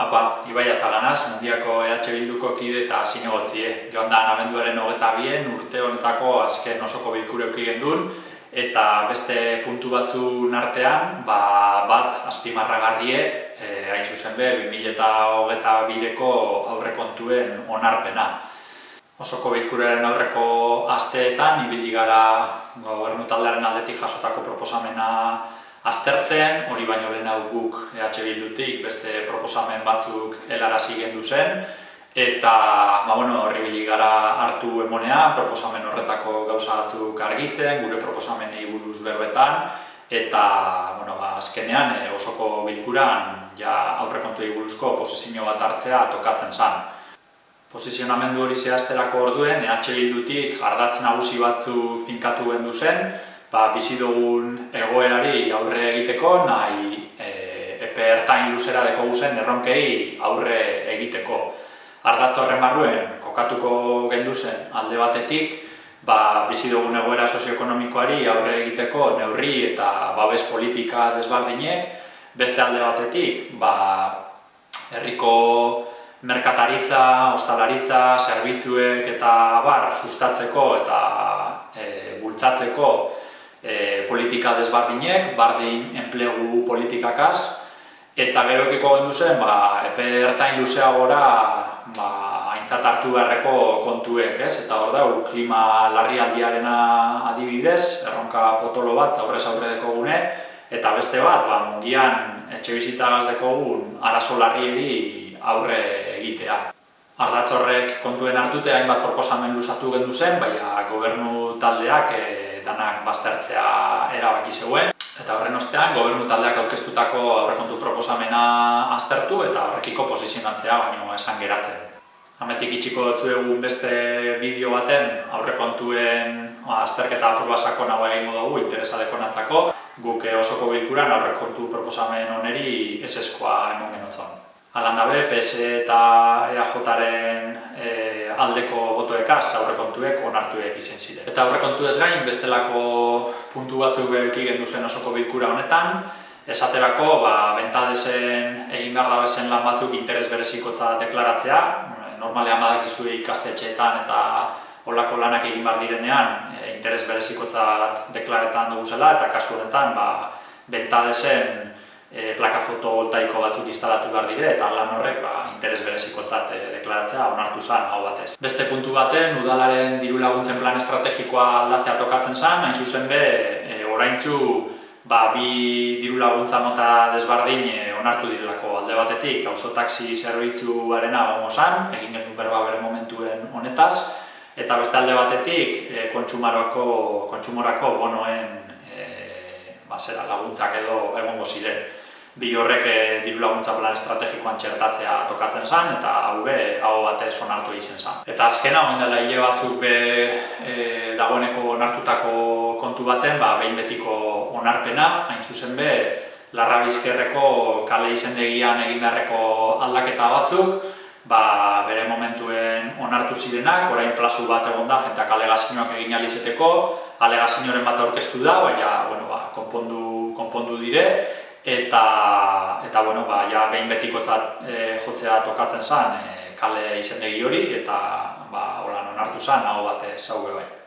Apa, Ibai Azaganaz, mundiako EH Bilduko kide eta zinegotzie. Joan da, abenduaren hogeta bien, urte honetako azken osoko bilkure ukigen duen, eta beste puntu batzun artean, ba, bat azpimarragarrie, e, hain zuzen be, 2008 bireko aurrekontuen onarpena. Osoko bilkuraren aurreko asteetan, ibili gara gobernu taldearen aldetik jasotako proposamena aztertzen, hori baino lehen hau guk EH Bildutik beste proposamen batzuk helarazi gendu zen, eta ba, bueno, horri gara hartu emonean, proposamen horretako gauza batzuk argitzen, gure proposamenei buruz berbetan, eta bueno, ba, azkenean e, osoko bilkuran ja aurrekontu buruzko posizio bat hartzea tokatzen zen. Posizionamendu hori zehazterako orduen, EH Bildutik jardatzen nagusi batzuk finkatu gendu zen, ba, bizi dugun egoerari aurre egiteko, nahi e, epe ertain luzera deko guzen erronkei aurre egiteko. Ardatz horren barruen, kokatuko gendu zen alde batetik, ba, bizi dugun egoera sozioekonomikoari aurre egiteko neurri eta babes politika desbardinek, beste alde batetik, ba, herriko merkataritza, ostalaritza, zerbitzuek eta bar sustatzeko eta e, bultzatzeko e, politika desbardinek, bardin enplegu politikakaz, eta gero ekiko gendu zen, ba, epe ertain luzea gora ba, aintzat hartu beharreko kontuek, ez? eta hor da, klima larri aldiarena adibidez, erronka potolo bat aurrez aurre deko gune, eta beste bat, ba, mungian etxe bizitza gazteko gun, arazo larrieri aurre egitea. Ardatz horrek kontuen hartute hainbat proposamen luzatu gendu zen, baina gobernu taldeak e, danak baztertzea erabaki zegoen. Eta horren ostean, gobernu taldeak aurkeztutako aurrekontu proposamena aztertu eta horrekiko posizionatzea baino esan geratzen. Hametik itxiko dutzu egun beste bideo baten aurrekontuen ba, azterketa apurbasako nagoa egingo dugu interesadeko natzako. Guk osoko bilkuran aurrekontu proposamen oneri eseskoa emon genotzen. Alan dabe, PS eta EAJaren e, aldeko botoekaz aurrekontuek onartuek izen ziren. Eta aurrekontu ez gain, bestelako puntu batzuk behiki gendu zen osoko bilkura honetan, esaterako, ba, bentadezen egin behar dabezen lan batzuk interes berezikotza deklaratzea, normalean badakizue ikastetxeetan eta olako lanak egin behar direnean, e, interes berezikotza deklaretan dugu zela, eta kasu honetan, ba, bentadezen e, plaka fotovoltaiko batzuk instalatu behar dire eta lan horrek ba, interes berezikotzat e, deklaratzea onartu zen hau batez. Beste puntu baten, udalaren diru laguntzen plan estrategikoa aldatzea tokatzen zen, hain zuzen be, e, oraintzu ba, bi diru laguntza mota desbardin e, onartu direlako alde batetik, auzo taxi zerbitzuarena gongo zen, egin gendu berba bere momentuen honetaz, eta beste alde batetik e, kontsumorako bonoen e, ba, zera, laguntzak edo egongo ziren bi horrek e, diru laguntza plan estrategikoan txertatzea tokatzen zen eta hau be, hau batez onartu egiten zen. Eta azkena, hori dela hile batzuk be, e, dagoeneko onartutako kontu baten, ba, behin betiko onarpena, hain zuzen be, larra bizkerreko kale izendegian egin beharreko aldaketa batzuk, ba, bere momentuen onartu zirenak, orain plazu bat egon da, jentak alegazioak egin alizeteko, alegazioaren bat aurkeztu da, baina bueno, ba, konpondu, konpondu dire, eta eta bueno ba ja behin betikotzat e, jotzea tokatzen zen e, kale izendegi hori eta ba holan onartu zen hau bate zauge bai